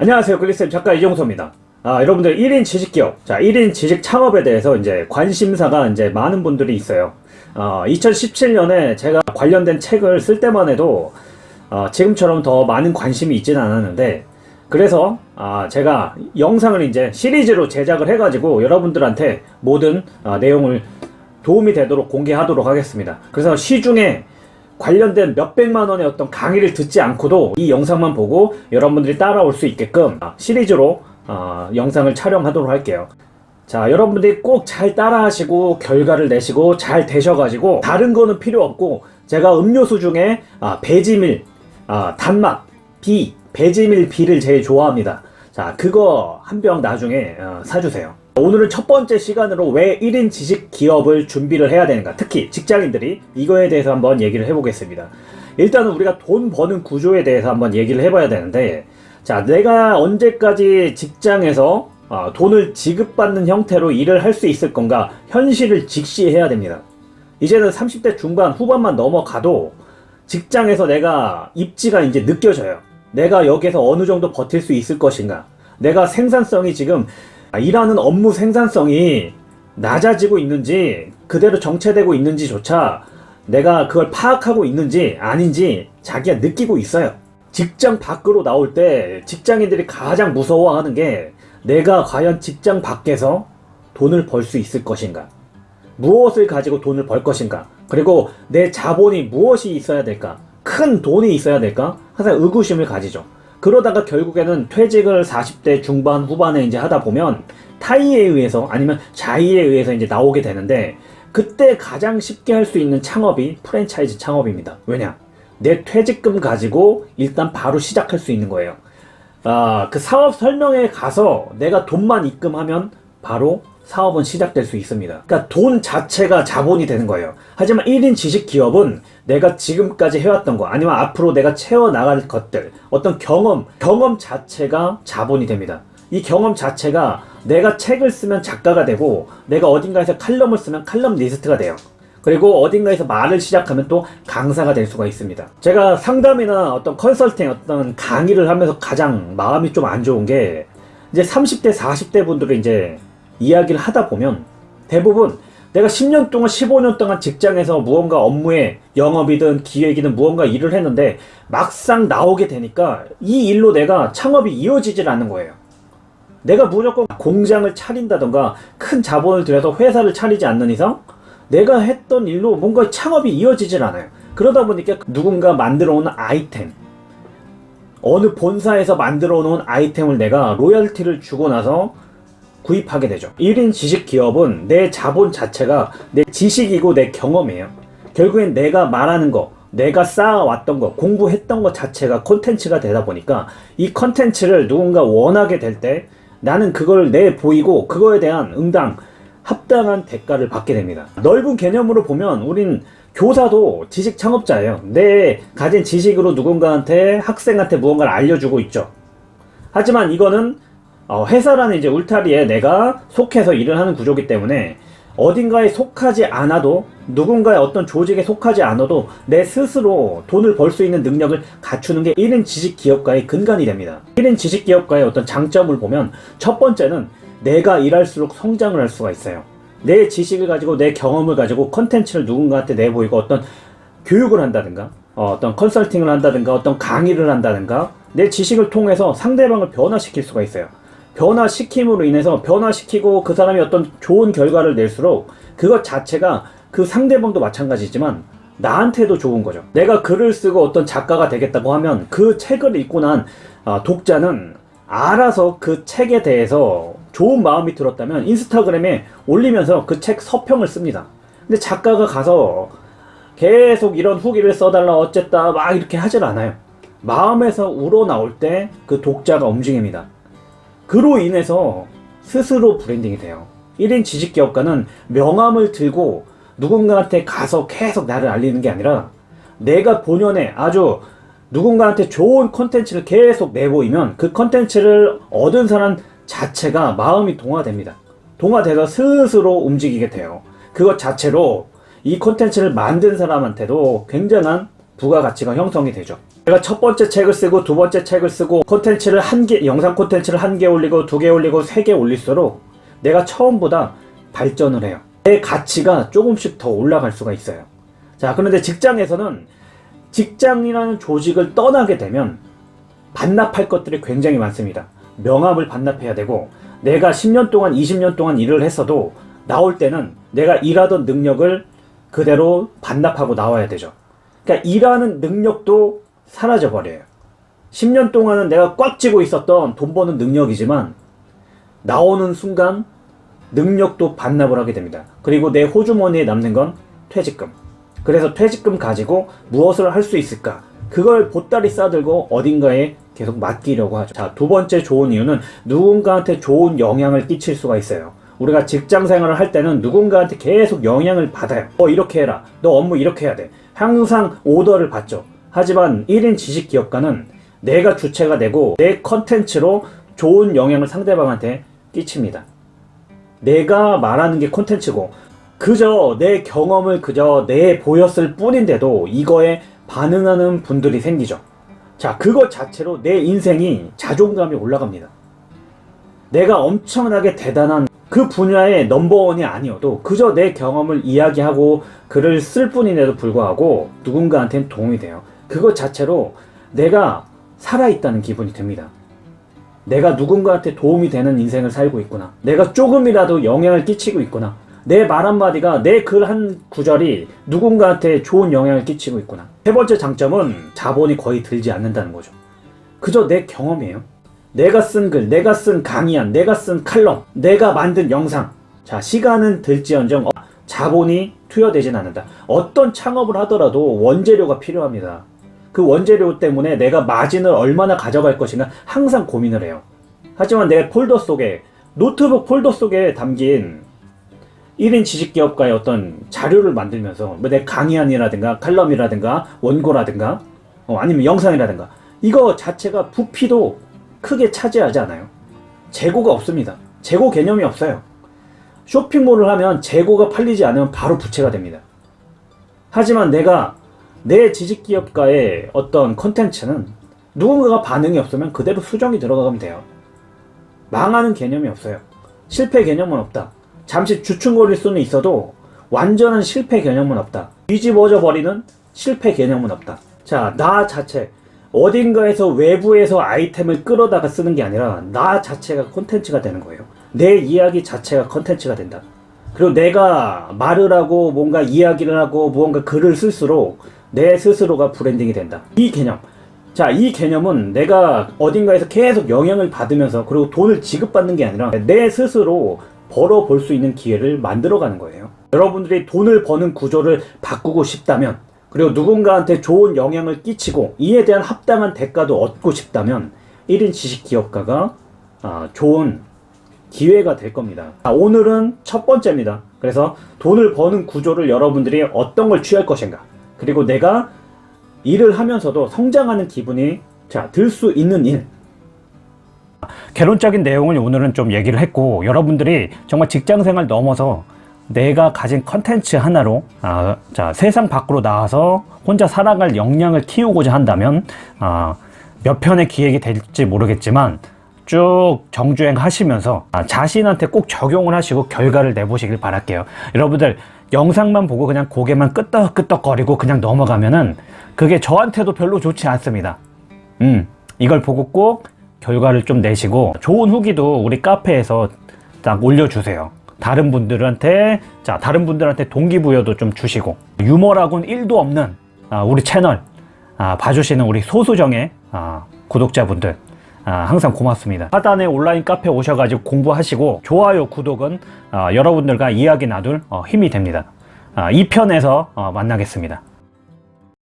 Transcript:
안녕하세요 글리쌤 작가 이종서입니다. 아 여러분들 1인 지식기업 자 1인 지식 창업에 대해서 이제 관심사가 이제 많은 분들이 있어요. 어, 2017년에 제가 관련된 책을 쓸 때만 해도 어, 지금처럼 더 많은 관심이 있지는 않았는데 그래서 아, 제가 영상을 이제 시리즈로 제작을 해가지고 여러분들한테 모든 아, 내용을 도움이 되도록 공개하도록 하겠습니다. 그래서 시중에 관련된 몇백만 원의 어떤 강의를 듣지 않고도 이 영상만 보고 여러분들이 따라올 수 있게끔 시리즈로 어, 영상을 촬영하도록 할게요. 자 여러분들이 꼭 잘 따라 하시고 결과를 내시고 잘 되셔가지고 다른 거는 필요 없고 제가 음료수 중에 아, 배지밀 아, 단맛 비 배지밀 비를 제일 좋아합니다. 자 그거 한 병 나중에 어, 사주세요 오늘은 첫 번째 시간으로 왜 1인 지식 기업을 준비를 해야 되는가. 특히 직장인들이 이거에 대해서 한번 얘기를 해보겠습니다. 일단은 우리가 돈 버는 구조에 대해서 한번 얘기를 해봐야 되는데 자 내가 언제까지 직장에서 어, 돈을 지급받는 형태로 일을 할 수 있을 건가 현실을 직시해야 됩니다. 이제는 30대 중반 후반만 넘어가도 직장에서 내가 입지가 이제 느껴져요. 내가 여기서 어느 정도 버틸 수 있을 것인가. 내가 생산성이 지금 일하는 업무 생산성이 낮아지고 있는지 그대로 정체되고 있는지조차 내가 그걸 파악하고 있는지 아닌지 자기가 느끼고 있어요. 직장 밖으로 나올 때 직장인들이 가장 무서워하는 게 내가 과연 직장 밖에서 돈을 벌 수 있을 것인가? 무엇을 가지고 돈을 벌 것인가? 그리고 내 자본이 무엇이 있어야 될까? 큰 돈이 있어야 될까? 항상 의구심을 가지죠 그러다가 결국에는 퇴직을 40대 중반 후반에 이제 하다 보면 타이에 의해서 아니면 자의에 의해서 이제 나오게 되는데 그때 가장 쉽게 할 수 있는 창업이 프랜차이즈 창업입니다. 왜냐? 내 퇴직금 가지고 일단 바로 시작할 수 있는 거예요. 아, 그 사업 설명에 가서 내가 돈만 입금하면 바로 사업은 시작될 수 있습니다. 그러니까 돈 자체가 자본이 되는 거예요. 하지만 1인 지식 기업은 내가 지금까지 해왔던 거 아니면 앞으로 내가 채워나갈 것들 어떤 경험, 경험 자체가 자본이 됩니다. 이 경험 자체가 내가 책을 쓰면 작가가 되고 내가 어딘가에서 칼럼을 쓰면 칼럼 리스트가 돼요. 그리고 어딘가에서 말을 시작하면 또 강사가 될 수가 있습니다. 제가 상담이나 어떤 컨설팅, 어떤 강의를 하면서 가장 마음이 좀 안 좋은 게 이제 30대, 40대 분들이 이제 이야기를 하다 보면 대부분 내가 10년 동안 15년 동안 직장에서 무언가 업무에 영업이든 기획이든 무언가 일을 했는데 막상 나오게 되니까 이 일로 내가 창업이 이어지질 않는 거예요. 내가 무조건 공장을 차린다던가 큰 자본을 들여서 회사를 차리지 않는 이상 내가 했던 일로 뭔가 창업이 이어지질 않아요. 그러다 보니까 누군가 만들어 놓은 아이템 어느 본사에서 만들어 놓은 아이템을 내가 로열티를 주고 나서 구입하게 되죠. 1인 지식 기업은 내 자본 자체가 내 지식이고 내 경험이에요. 결국엔 내가 말하는 거 내가 쌓아왔던 거 공부했던 것 자체가 콘텐츠가 되다 보니까 이 콘텐츠를 누군가 원하게 될 때 나는 그걸 내보이고 그거에 대한 응당 합당한 대가를 받게 됩니다. 넓은 개념으로 보면 우린 교사도 지식 창업자예요. 내 가진 지식으로 누군가한테 학생한테 무언가를 알려주고 있죠. 하지만 이거는 어, 회사라는 이제 울타리에 내가 속해서 일을 하는 구조기 때문에 어딘가에 속하지 않아도 누군가의 어떤 조직에 속하지 않아도 내 스스로 돈을 벌 수 있는 능력을 갖추는 게 1인 지식기업가의 근간이 됩니다. 1인 지식기업가의 어떤 장점을 보면 첫 번째는 내가 일할수록 성장을 할 수가 있어요. 내 지식을 가지고 내 경험을 가지고 컨텐츠를 누군가한테 내보이고 어떤 교육을 한다든가 어, 떤 컨설팅을 한다든가 어떤 강의를 한다든가 내 지식을 통해서 상대방을 변화시킬 수가 있어요. 변화시킴으로 인해서 변화시키고 그 사람이 어떤 좋은 결과를 낼수록 그것 자체가 그 상대방도 마찬가지지만 나한테도 좋은 거죠. 내가 글을 쓰고 어떤 작가가 되겠다고 하면 그 책을 읽고 난 아, 독자는 알아서 그 책에 대해서 좋은 마음이 들었다면 인스타그램에 올리면서 그 책 서평을 씁니다. 근데 작가가 가서 계속 이런 후기를 써달라 어쨌다 막 이렇게 하질 않아요. 마음에서 우러나올 때 그 독자가 움직입니다 그로 인해서 스스로 브랜딩이 돼요. 1인 지식기업가는 명함을 들고 누군가한테 가서 계속 나를 알리는 게 아니라 내가 본연에 아주 누군가한테 좋은 컨텐츠를 계속 내보이면 그 컨텐츠를 얻은 사람 자체가 마음이 동화됩니다. 동화돼서 스스로 움직이게 돼요. 그것 자체로 이 컨텐츠를 만든 사람한테도 굉장한 부가가치가 형성이 되죠 내가 첫 번째 책을 쓰고 두 번째 책을 쓰고 콘텐츠를 한 개, 영상 콘텐츠를 한 개 올리고 두 개 올리고 세 개 올릴수록 내가 처음보다 발전을 해요. 내 가치가 조금씩 더 올라갈 수가 있어요. 자, 그런데 직장에서는 직장이라는 조직을 떠나게 되면 반납할 것들이 굉장히 많습니다. 명함을 반납해야 되고 내가 10년 동안 20년 동안 일을 했어도 나올 때는 내가 일하던 능력을 그대로 반납하고 나와야 되죠. 그러니까 일하는 능력도 사라져 버려요. 10년 동안은 내가 꽉 쥐고 있었던 돈 버는 능력이지만 나오는 순간 능력도 반납을 하게 됩니다. 그리고 내 호주머니에 남는 건 퇴직금. 그래서 퇴직금 가지고 무엇을 할 수 있을까? 그걸 보따리 싸들고 어딘가에 계속 맡기려고 하죠. 자, 두 번째 좋은 이유는 누군가한테 좋은 영향을 끼칠 수가 있어요. 우리가 직장 생활을 할 때는 누군가한테 계속 영향을 받아요. 너 이렇게 해라. 너 업무 이렇게 해야 돼. 항상 오더를 받죠. 하지만 1인 지식 기업가는 내가 주체가 되고 내 컨텐츠로 좋은 영향을 상대방한테 끼칩니다. 내가 말하는 게 콘텐츠고 그저 내 경험을 그저 내 보였을 뿐인데도 이거에 반응하는 분들이 생기죠. 자, 그것 자체로 내 인생이 자존감이 올라갑니다. 내가 엄청나게 대단한 그 분야의 넘버원이 아니어도 그저 내 경험을 이야기하고 글을 쓸 뿐인데도 불구하고 누군가한테는 도움이 돼요. 그것 자체로 내가 살아있다는 기분이 듭니다. 내가 누군가한테 도움이 되는 인생을 살고 있구나. 내가 조금이라도 영향을 끼치고 있구나. 내 말 한마디가 내 글 한 구절이 누군가한테 좋은 영향을 끼치고 있구나. 세 번째 장점은 자본이 거의 들지 않는다는 거죠. 그저 내 경험이에요. 내가 쓴 글, 내가 쓴 강의안, 내가 쓴 칼럼, 내가 만든 영상. 자, 시간은 들지언정 어, 자본이 투여되진 않는다. 어떤 창업을 하더라도 원재료가 필요합니다. 그 원재료 때문에 내가 마진을 얼마나 가져갈 것인가 항상 고민을 해요. 하지만 내 폴더 속에 노트북 폴더 속에 담긴 1인 지식기업가의 어떤 자료를 만들면서 뭐 내 강의안이라든가 칼럼이라든가 원고라든가 어, 아니면 영상이라든가 이거 자체가 부피도 크게 차지하지 않아요. 재고가 없습니다. 재고 개념이 없어요. 쇼핑몰을 하면 재고가 팔리지 않으면 바로 부채가 됩니다. 하지만 내가 내 지식 기업가의 어떤 컨텐츠는 누군가가 반응이 없으면 그대로 수정이 들어가면 돼요. 망하는 개념이 없어요. 실패 개념은 없다. 잠시 주춤거릴 수는 있어도 완전한 실패 개념은 없다. 뒤집어져 버리는 실패 개념은 없다. 자, 나 자체. 어딘가에서 외부에서 아이템을 끌어다가 쓰는 게 아니라 나 자체가 콘텐츠가 되는 거예요. 내 이야기 자체가 콘텐츠가 된다. 그리고 내가 말을 하고 뭔가 이야기를 하고 무언가 글을 쓸수록 내 스스로가 브랜딩이 된다. 이 개념. 자, 이 개념은 내가 어딘가에서 계속 영향을 받으면서 그리고 돈을 지급받는 게 아니라 내 스스로 벌어볼 수 있는 기회를 만들어가는 거예요. 여러분들이 돈을 버는 구조를 바꾸고 싶다면 그리고 누군가한테 좋은 영향을 끼치고 이에 대한 합당한 대가도 얻고 싶다면 1인 지식 기업가가 아, 좋은 기회가 될 겁니다. 아, 오늘은 첫 번째입니다. 그래서 돈을 버는 구조를 여러분들이 어떤 걸 취할 것인가 그리고 내가 일을 하면서도 성장하는 기분이 자, 들 수 있는 일. 개론적인 내용을 오늘은 좀 얘기를 했고 여러분들이 정말 직장생활 넘어서 내가 가진 컨텐츠 하나로 아, 자, 세상 밖으로 나와서 혼자 살아갈 역량을 키우고자 한다면 아, 몇 편의 기획이 될지 모르겠지만 쭉 정주행 하시면서 아, 자신한테 꼭 적용을 하시고 결과를 내보시길 바랄게요. 여러분들 영상만 보고 그냥 고개만 끄덕끄덕거리고 그냥 넘어가면은 그게 저한테도 별로 좋지 않습니다. 음, 이걸 보고 꼭 결과를 좀 내시고 좋은 후기도 우리 카페에서 딱 올려주세요. 다른 분들한테 자 다른 분들한테 동기부여도 좀 주시고 유머라고는 1도 없는 아, 우리 채널 아, 봐주시는 우리 소수정의 아, 구독자분들 아, 항상 고맙습니다. 하단에 온라인 카페 오셔가지고 공부하시고 좋아요, 구독은 아, 여러분들과 이야기 나눌 어, 힘이 됩니다. 아, 2편에서 어, 만나겠습니다.